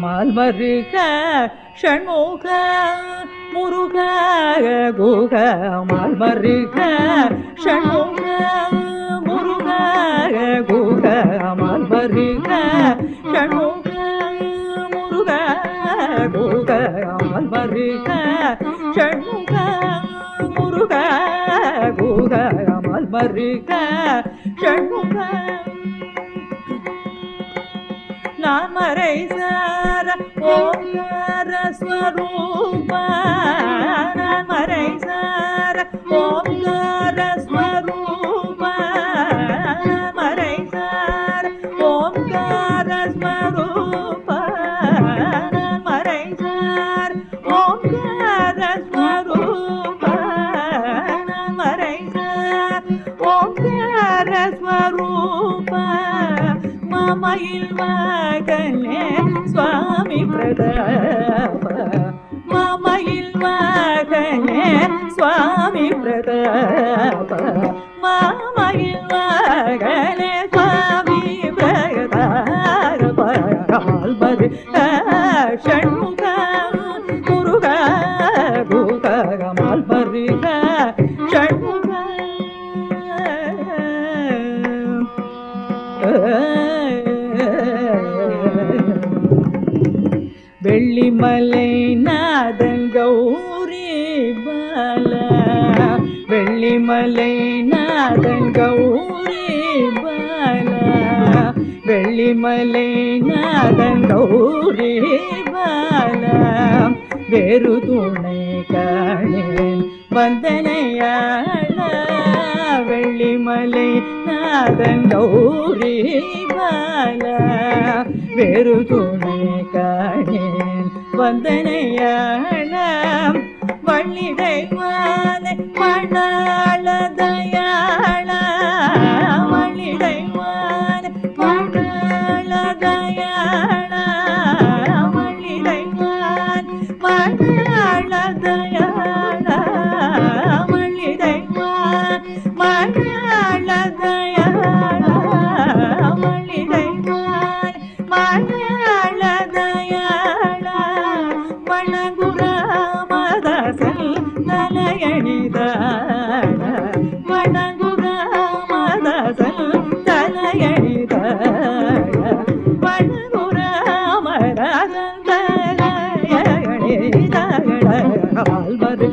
மால்மருக ஷண்முக முருக குக மால்மருக ஷண்முக முருக குக மால்மருக ஷண்முக முருக குக மால்மருக ஷண்முக முருக குக மால்மருக ஷண்முக. நாமரை சார ஓங்கார ஸ்வரூப நாமரை சார ஓங்கார மயில் மகனே சுவாமி பிரதாப. மாமயில் மகனே சுவாமி பிரதாப. மாமயில் மகனே சுவாமி பிரதாப. ஆல்பது ஷண்முக முருக குக மால்பருக ஷண்முக. வெள்ளிமலை நாதன் கௌரி பால. வெள்ளிமலை நாதன் கௌரி பால. வெள்ளிமலை நாதன் கௌரி பால. வேறு துணை காணேன் வந்தனையாள. வெள்ளிமலை நாதன் கௌரி பால வேறு துணை காணேன் வந்தனையான வள்ளிடை மாத மாலை மணாள தயாள வணங்குராமதாசல் தலையணிதாட வணங்குராமதாசல் தலையணிதாட வணங்குராமதாசல் தலையணிதாட ஆழ்வது